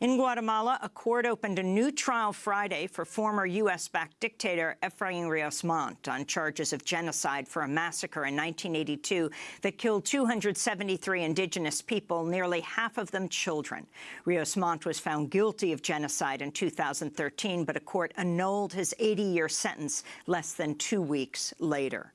In Guatemala, a court opened a new trial Friday for former U.S.-backed dictator Efrain Rios Montt on charges of genocide for a massacre in 1982 that killed 273 indigenous people, nearly half of them children. Rios Montt was found guilty of genocide in 2013, but a court annulled his 80-year sentence less than two weeks later.